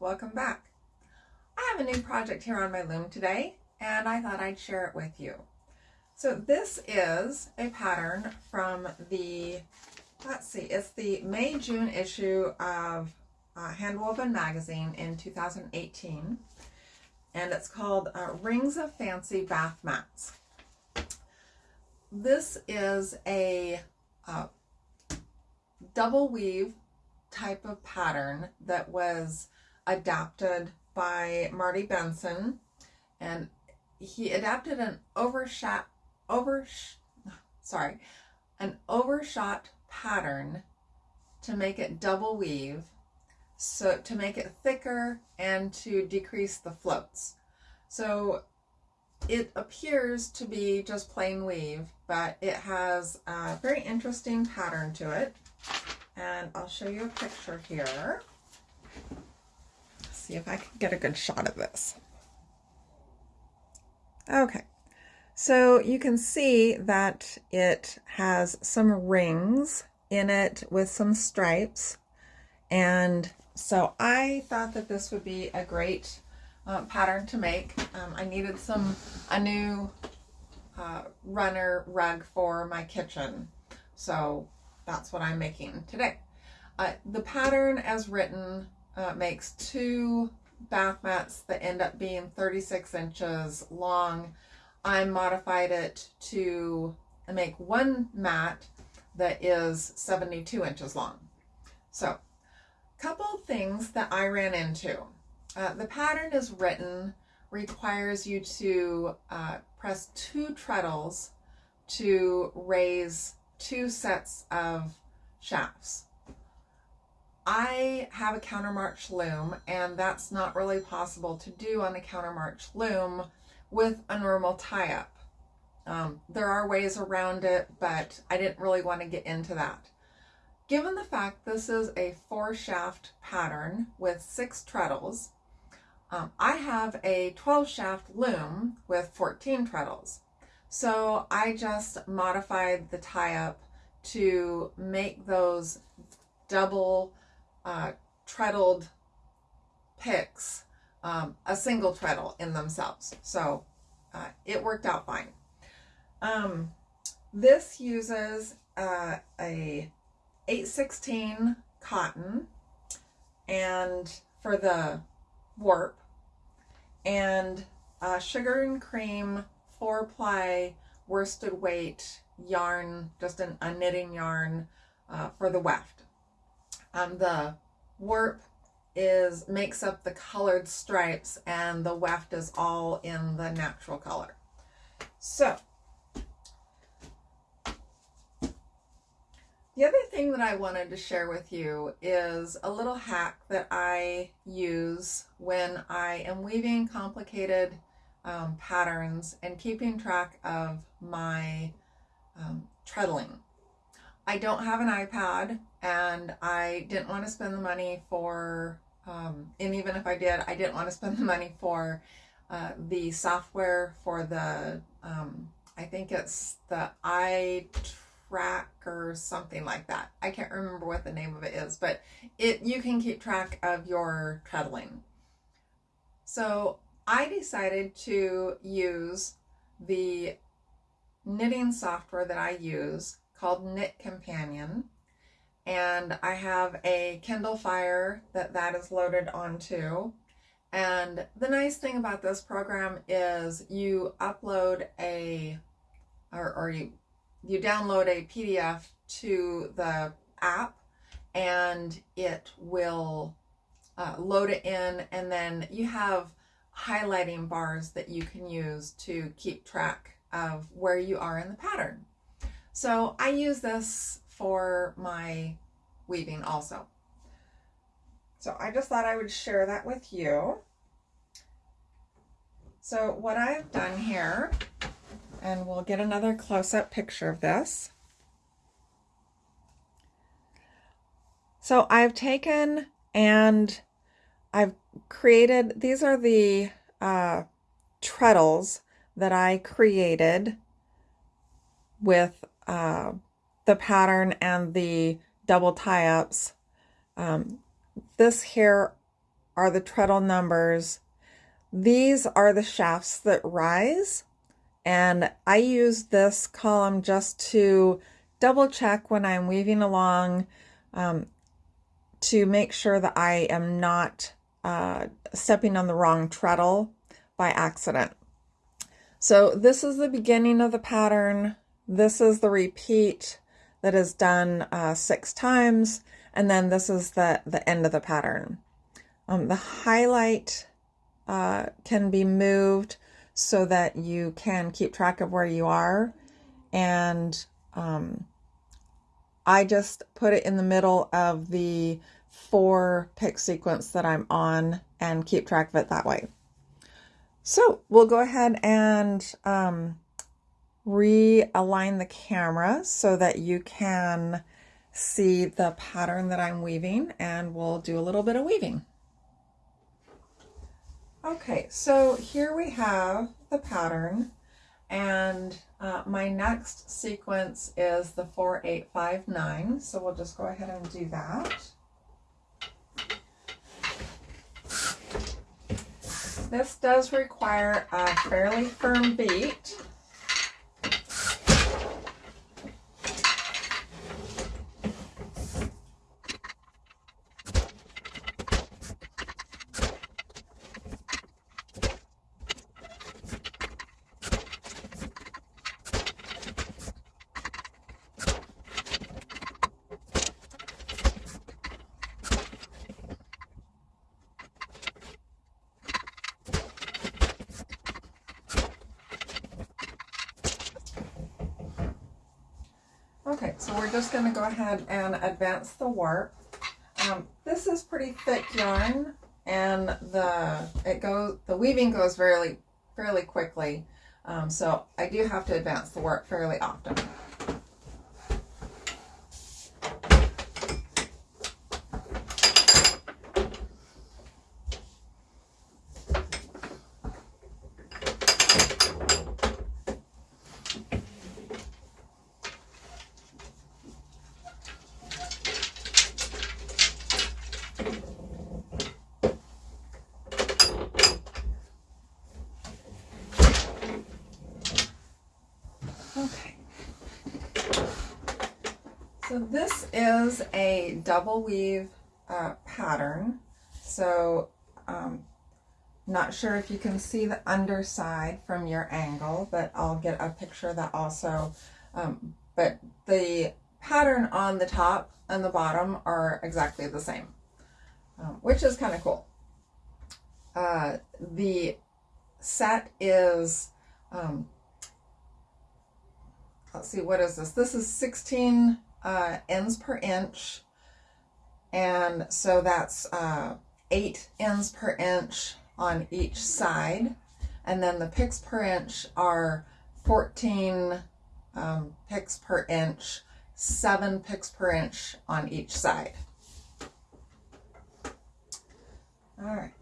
Welcome back. I have a new project here on my loom today and I thought I'd share it with you. So this is a pattern from the, let's see, it's the May-June issue of uh, Handwoven Magazine in 2018 and it's called uh, Rings of Fancy Bath Mats. This is a uh, double weave type of pattern that was adapted by Marty Benson and he adapted an overshot over sorry an overshot pattern to make it double weave so to make it thicker and to decrease the floats so it appears to be just plain weave but it has a very interesting pattern to it and I'll show you a picture here. See if I can get a good shot of this. Okay, so you can see that it has some rings in it with some stripes. And so I thought that this would be a great uh, pattern to make. Um, I needed some, a new uh, runner rug for my kitchen. So that's what I'm making today. Uh, the pattern as written uh, makes two bath mats that end up being 36 inches long. I modified it to make one mat that is 72 inches long. So, couple things that I ran into. Uh, the pattern is written requires you to uh, press two treadles to raise two sets of shafts. I have a countermarch loom and that's not really possible to do on a countermarch loom with a normal tie-up. Um, there are ways around it, but I didn't really want to get into that. Given the fact this is a four shaft pattern with six treadles, um, I have a 12 shaft loom with 14 treadles. So I just modified the tie-up to make those double uh, treadled picks um, a single treadle in themselves. So uh, it worked out fine. Um, this uses uh, a 816 cotton and for the warp and sugar and cream four ply worsted weight yarn, just an, a knitting yarn uh, for the weft. Um, the warp is makes up the colored stripes and the weft is all in the natural color. So the other thing that I wanted to share with you is a little hack that I use when I am weaving complicated um, patterns and keeping track of my um, treadling. I don't have an iPad and I didn't want to spend the money for, um, and even if I did, I didn't want to spend the money for uh, the software for the, um, I think it's the iTrack or something like that. I can't remember what the name of it is, but it you can keep track of your treadling. So I decided to use the knitting software that I use called Knit Companion. And I have a Kindle Fire that that is loaded onto. And the nice thing about this program is you upload a, or, or you, you download a PDF to the app and it will uh, load it in and then you have highlighting bars that you can use to keep track of where you are in the pattern. So I use this for my weaving also. So I just thought I would share that with you. So what I've done here, and we'll get another close-up picture of this. So I've taken and I've created, these are the uh, treadles that I created with uh, the pattern and the double tie-ups. Um, this here are the treadle numbers. These are the shafts that rise. And I use this column just to double check when I'm weaving along um, to make sure that I am not uh, stepping on the wrong treadle by accident. So this is the beginning of the pattern. This is the repeat that is done uh, six times. And then this is the, the end of the pattern. Um, the highlight uh, can be moved so that you can keep track of where you are. And um, I just put it in the middle of the four pick sequence that I'm on and keep track of it that way. So we'll go ahead and um, realign the camera so that you can see the pattern that I'm weaving and we'll do a little bit of weaving. Okay, so here we have the pattern and uh, my next sequence is the 4859. So we'll just go ahead and do that. This does require a fairly firm beat. Okay, so we're just going to go ahead and advance the warp. Um, this is pretty thick yarn and the it goes the weaving goes fairly fairly quickly. Um, so I do have to advance the warp fairly often. So this is a double weave uh, pattern. So um, not sure if you can see the underside from your angle, but I'll get a picture of that also. Um, but the pattern on the top and the bottom are exactly the same, um, which is kind of cool. Uh, the set is, um, let's see, what is this? This is 16 uh, ends per inch. And so that's uh, eight ends per inch on each side. And then the picks per inch are 14 um, picks per inch, seven picks per inch on each side. All right.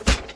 life.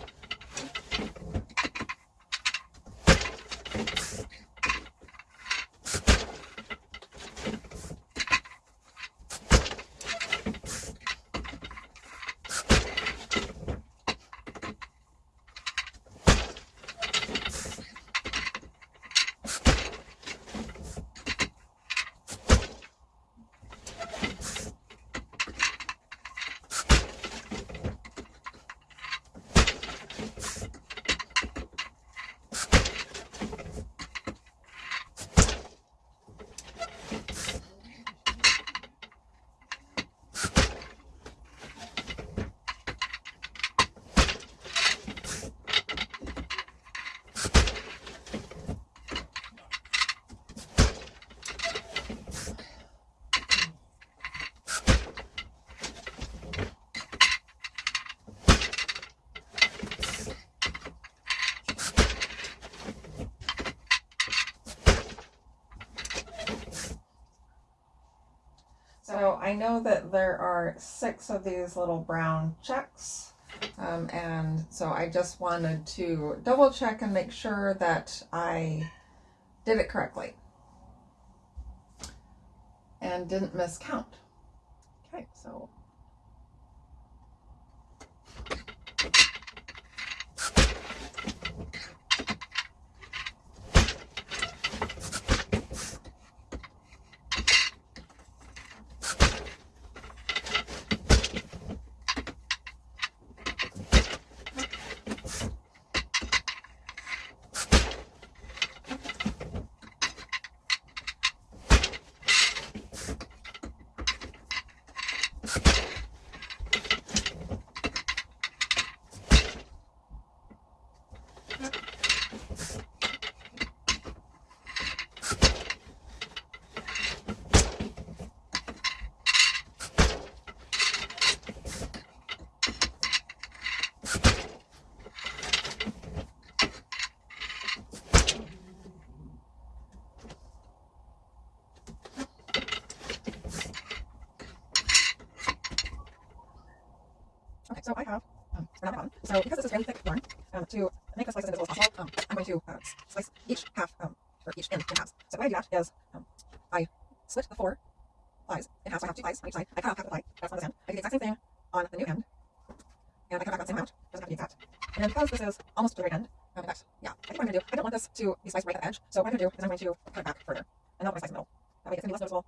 Know that there are six of these little brown checks. Um, and so I just wanted to double check and make sure that I did it correctly and didn't miscount. Okay, so I have um, another button. So because this is really thick yarn, um, to make the splices as invisible as possible, um, I'm going to uh, slice each half, um, or each end in halves. So the way I do that is um, I split the four plies in half. So I have two plies on each side. I cut off half the ply. That's on this end. I do the exact same thing on the new end. And I cut back that same amount. Doesn't have to be exact. And then because this is almost to the very end, um, in fact, yeah, I think what I'm going to do, I don't want this to be spliced right at the edge. So what I'm going to do is I'm going to cut it back further. And I'll put my splice in the middle. That way it's going to be less noticeable.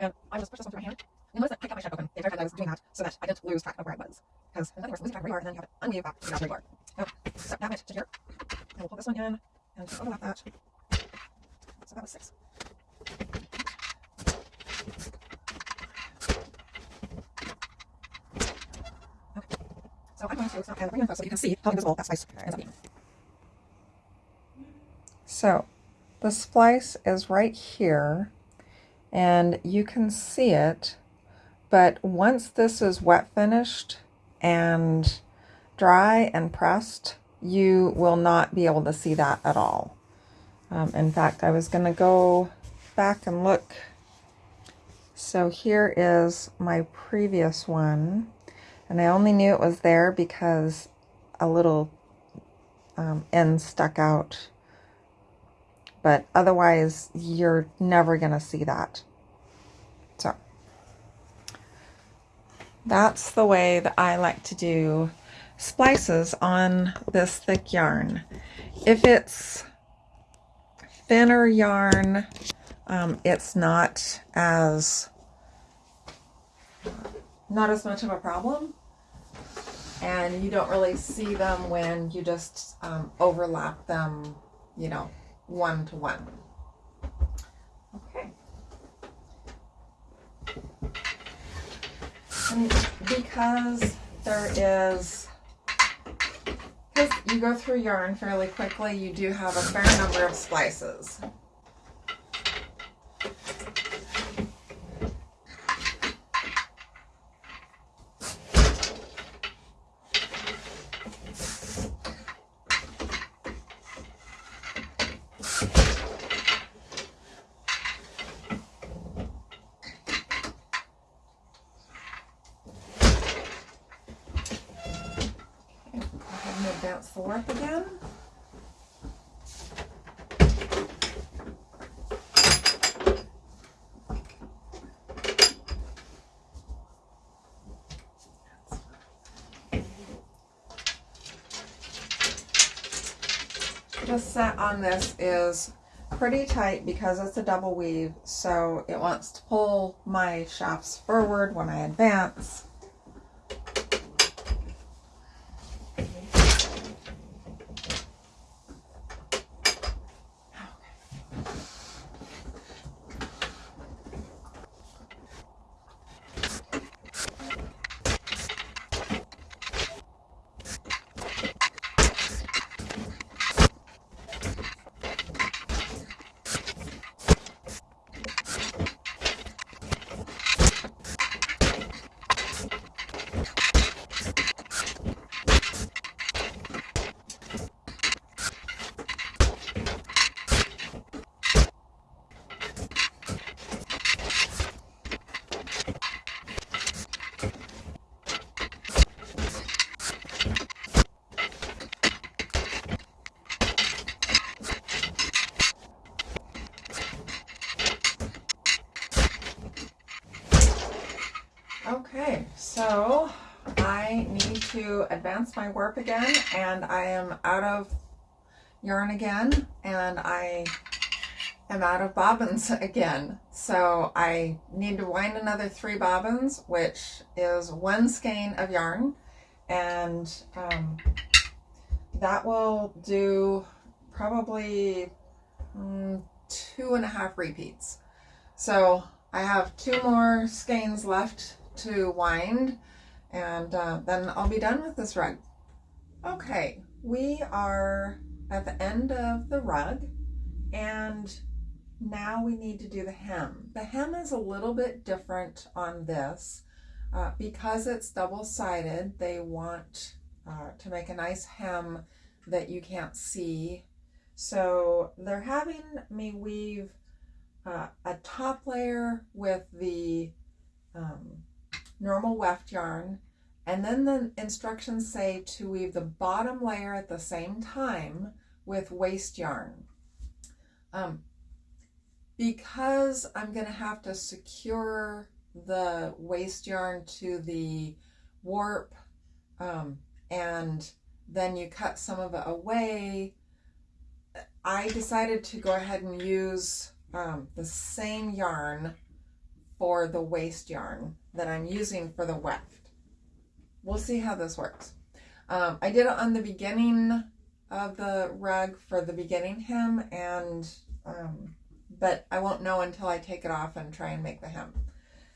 And I just push this one through my hand. Notice that I kept my shed open the entire time I was doing that so that I didn't lose track of where I was. Because there's nothing worse than losing track of where you are and then you oh, have to unmute back to where you are. So that went to here. And we'll pull this one in and just overlap that. So that was six. Okay. So I'm going to stop and bring in so you can see how invisible that splice ends up being. So the splice is right here and you can see it but once this is wet finished and dry and pressed you will not be able to see that at all. Um, in fact I was gonna go back and look. So here is my previous one. And I only knew it was there because a little um, end stuck out. But otherwise you're never going to see that. So that's the way that I like to do splices on this thick yarn. If it's thinner yarn, um, it's not as not as much of a problem and you don't really see them when you just um, overlap them, you know, one to one. Okay. And because there is, because you go through yarn fairly quickly, you do have a fair number of splices. advance the warp again. Just set on this is pretty tight because it's a double weave so it wants to pull my shafts forward when I advance Okay, so I need to advance my warp again and I am out of yarn again and I am out of bobbins again. So I need to wind another three bobbins, which is one skein of yarn. And um, that will do probably mm, two and a half repeats. So I have two more skeins left to wind and uh, then I'll be done with this rug. Okay, we are at the end of the rug and now we need to do the hem. The hem is a little bit different on this. Uh, because it's double-sided, they want uh, to make a nice hem that you can't see. So they're having me weave uh, a top layer with the um, normal weft yarn and then the instructions say to weave the bottom layer at the same time with waste yarn. Um, because I'm going to have to secure the waste yarn to the warp um, and then you cut some of it away, I decided to go ahead and use um, the same yarn for the waste yarn that I'm using for the weft. We'll see how this works. Um, I did it on the beginning of the rug for the beginning hem and um, but I won't know until I take it off and try and make the hem.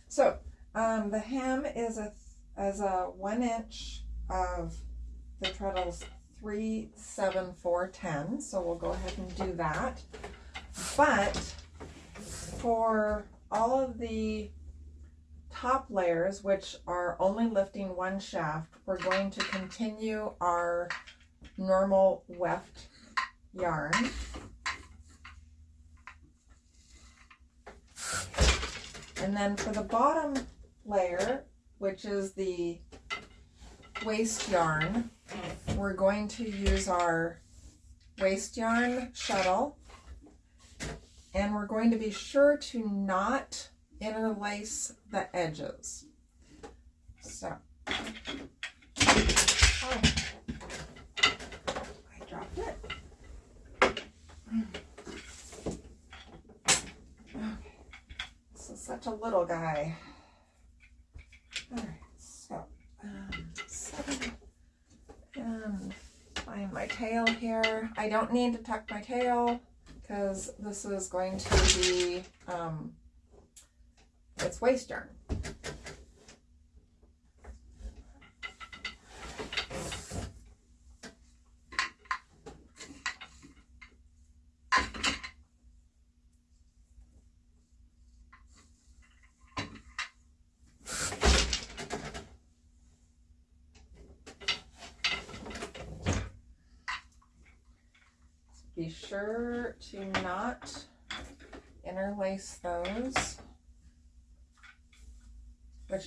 So um, the hem is a as a one inch of the treadles three seven four ten. So we'll go ahead and do that. But for all of the top layers, which are only lifting one shaft, we're going to continue our normal weft yarn. And then for the bottom layer, which is the waste yarn, we're going to use our waste yarn shuttle and we're going to be sure to not interlace the edges. So, oh, I dropped it. Okay, this is such a little guy. All right, so um, seven and find my tail here. I don't need to tuck my tail because this is going to be um, it's waste yarn. Be sure to not interlace those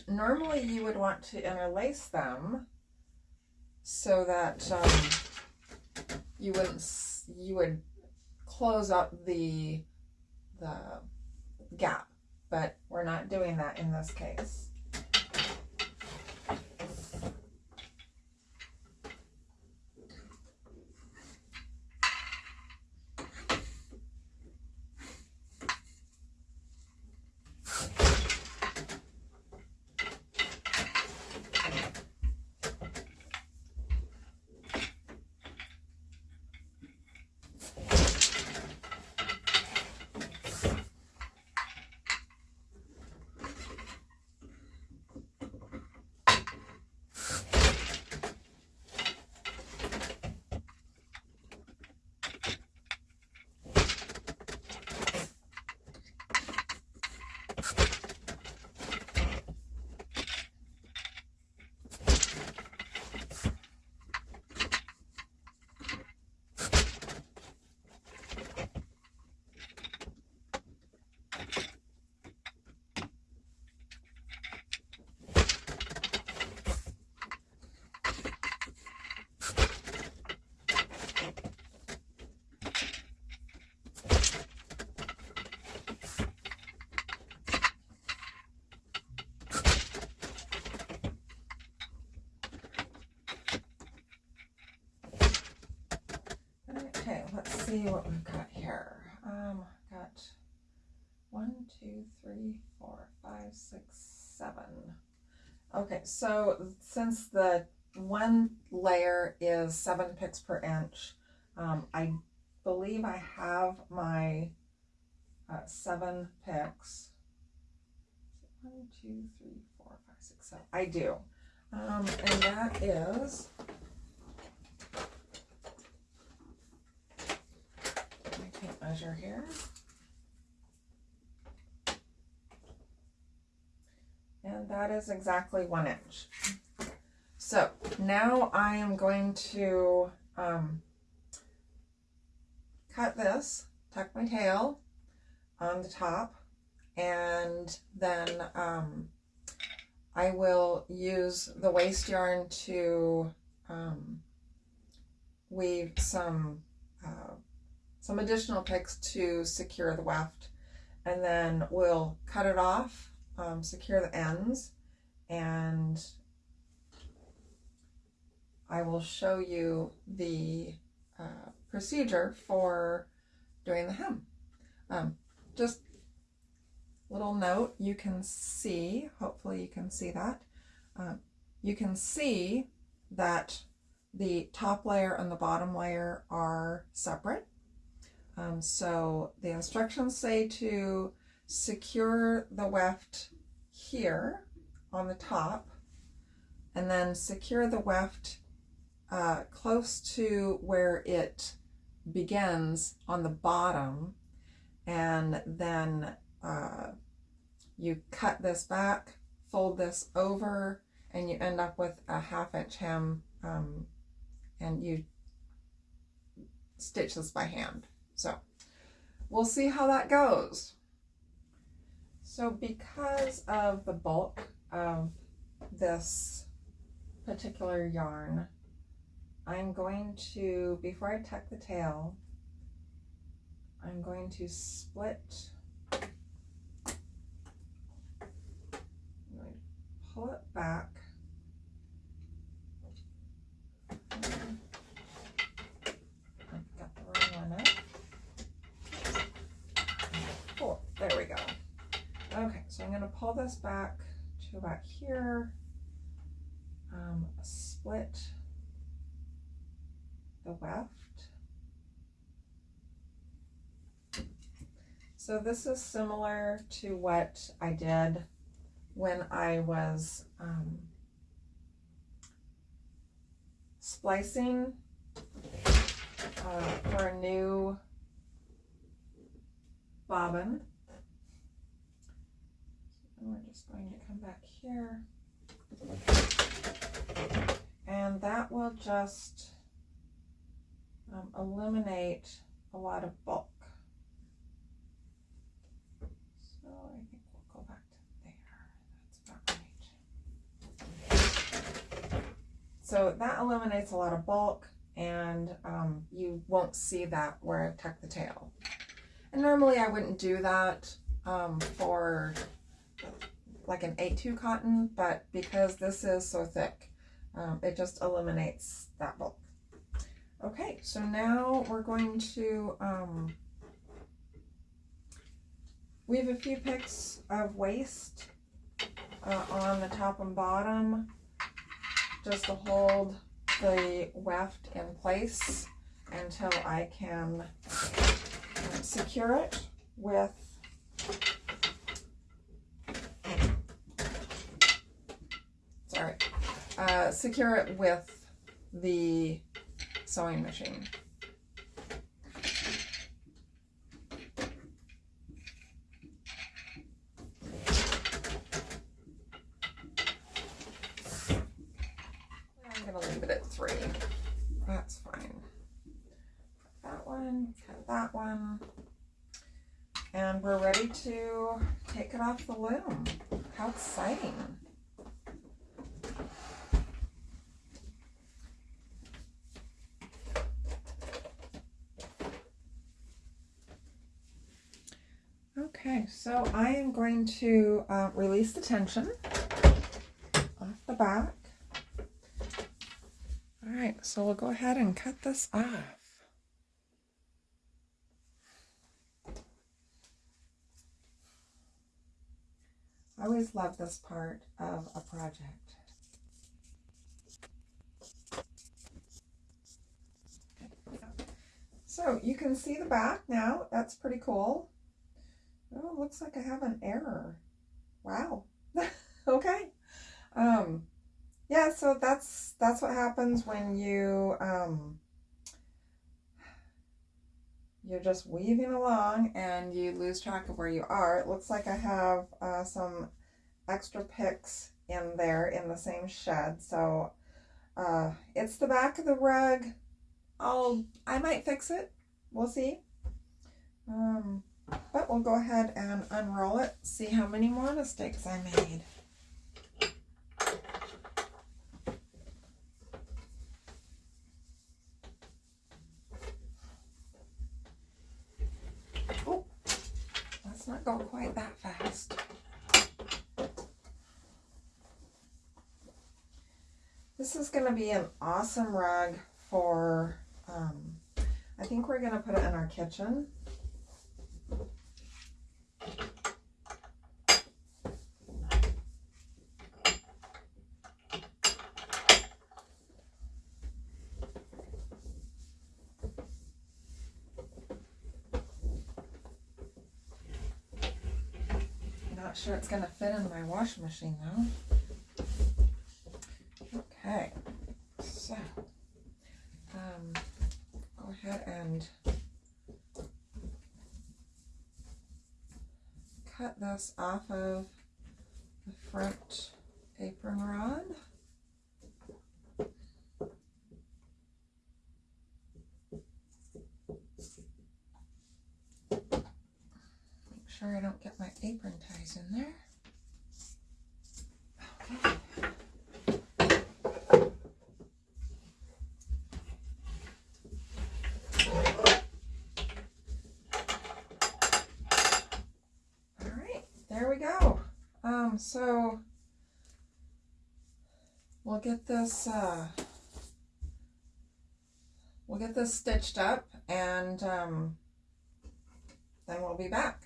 normally you would want to interlace them so that um, you wouldn't you would close up the the gap. But we're not doing that in this case see what we've got here. Um, got one, two, three, four, five, six, seven. Okay, so since the one layer is seven picks per inch, um, I believe I have my uh, seven picks. One, two, three, four, five, six, seven. I do. Um, and that is measure here. And that is exactly one inch. So now I am going to um, cut this, tuck my tail on the top, and then um, I will use the waste yarn to um, weave some uh, some additional picks to secure the weft and then we'll cut it off um, secure the ends and I will show you the uh, procedure for doing the hem. Um, just little note, you can see, hopefully you can see that, uh, you can see that the top layer and the bottom layer are separate. Um, so the instructions say to secure the weft here on the top and then secure the weft uh, close to where it begins on the bottom and then uh, you cut this back, fold this over, and you end up with a half inch hem um, and you stitch this by hand. So we'll see how that goes. So because of the bulk of this particular yarn, I'm going to, before I tuck the tail, I'm going to split, pull it back. Got the wrong one Oh, there we go. Okay, so I'm going to pull this back to about here, um, split the weft. So this is similar to what I did when I was um, splicing uh, for a new bobbin. Just going to come back here. And that will just um, eliminate a lot of bulk. So I think we'll go back to there. That's about right. So that eliminates a lot of bulk and um, you won't see that where I tuck the tail. And normally I wouldn't do that um, for like an A2 cotton, but because this is so thick, um, it just eliminates that bulk. Okay, so now we're going to um, weave a few picks of waste uh, on the top and bottom just to hold the weft in place until I can secure it with sorry uh, secure it with the sewing machine. I'm going to leave it at three. That's fine. That one, cut that one. And we're ready to take it off the loom. How exciting. I am going to uh, release the tension off the back. All right, so we'll go ahead and cut this off. I always love this part of a project. So you can see the back now. That's pretty cool. Oh, looks like I have an error. Wow. okay. Um, yeah, so that's that's what happens when you um, you're just weaving along and you lose track of where you are. It looks like I have uh, some extra picks in there in the same shed. So uh, it's the back of the rug. I'll, I might fix it. We'll see. Um, but we'll go ahead and unroll it, see how many more mistakes I made. let's not go quite that fast. This is going to be an awesome rug for, um, I think we're going to put it in our kitchen. not sure it's going to fit in my washing machine though. Okay, so um, go ahead and cut this off of the front apron rod. sure I don't get my in there. All right, there we go. Um, so we'll get this, uh, we'll get this stitched up and um, then we'll be back.